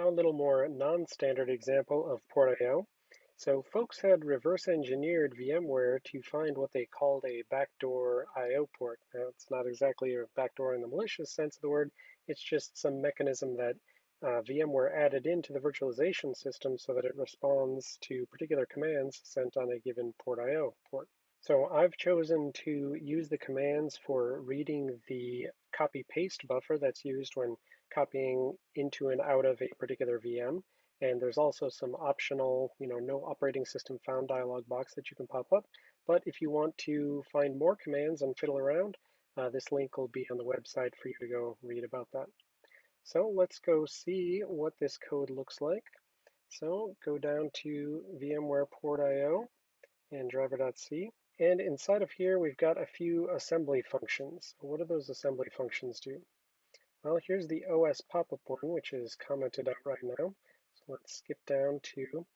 A little more non-standard example of port I/O. So folks had reverse engineered VMware to find what they called a backdoor I.O. port. Now it's not exactly a backdoor in the malicious sense of the word, it's just some mechanism that uh, VMware added into the virtualization system so that it responds to particular commands sent on a given port I/O port. So I've chosen to use the commands for reading the copy paste buffer that's used when copying into and out of a particular VM. And there's also some optional, you know, no operating system found dialog box that you can pop up. But if you want to find more commands and fiddle around, uh, this link will be on the website for you to go read about that. So let's go see what this code looks like. So go down to VMware port.io and driver.c. And inside of here, we've got a few assembly functions. What do those assembly functions do? Well, here's the OS pop-up one, which is commented out right now. So let's skip down to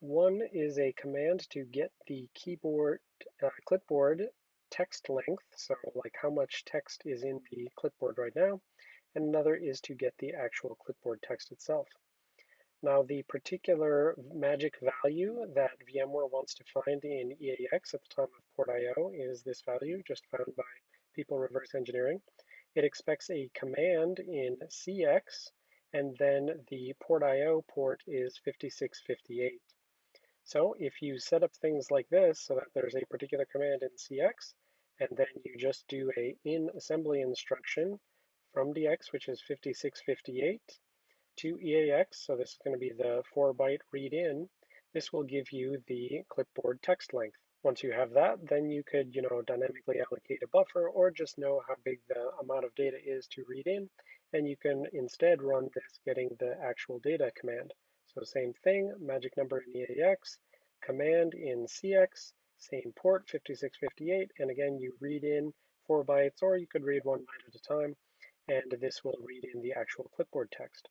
one is a command to get the keyboard uh, clipboard text length, so like how much text is in the clipboard right now, and another is to get the actual clipboard text itself. Now the particular magic value that VMware wants to find in EAX at the time of port IO is this value just found by people reverse engineering. It expects a command in CX and then the port IO port is 5658. So if you set up things like this so that there's a particular command in CX and then you just do a in assembly instruction from DX, which is 5658, to EAX, so this is going to be the 4 byte read in, this will give you the clipboard text length. Once you have that, then you could, you know, dynamically allocate a buffer or just know how big the amount of data is to read in, and you can instead run this getting the actual data command. So same thing, magic number in EAX, command in CX, same port 5658, and again you read in 4 bytes or you could read 1 byte at a time, and this will read in the actual clipboard text.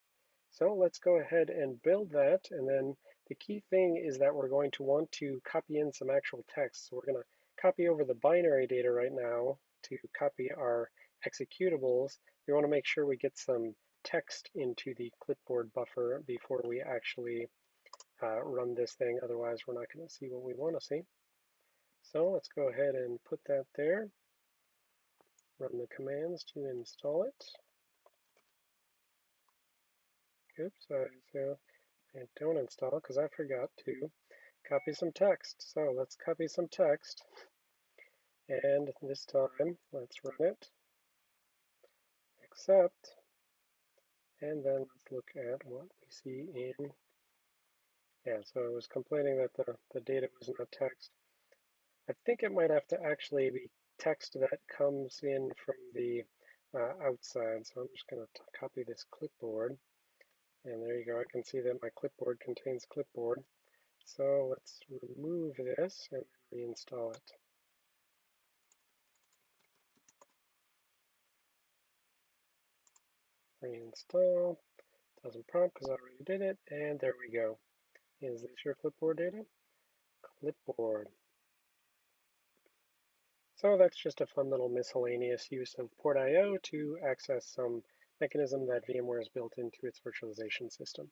So let's go ahead and build that. And then the key thing is that we're going to want to copy in some actual text. So we're going to copy over the binary data right now to copy our executables. We want to make sure we get some text into the clipboard buffer before we actually uh, run this thing. Otherwise, we're not going to see what we want to see. So let's go ahead and put that there. Run the commands to install it. Oops, so and don't install because I forgot to copy some text. So let's copy some text. And this time, let's run it, accept, and then let's look at what we see in, yeah, so it was complaining that the, the data was not text. I think it might have to actually be text that comes in from the uh, outside. So I'm just going to copy this clipboard. And there you go, I can see that my clipboard contains clipboard. So let's remove this and reinstall it. Reinstall, doesn't prompt because I already did it, and there we go. Is this your clipboard data? Clipboard. So that's just a fun little miscellaneous use of port I.O. to access some mechanism that VMware has built into its virtualization system.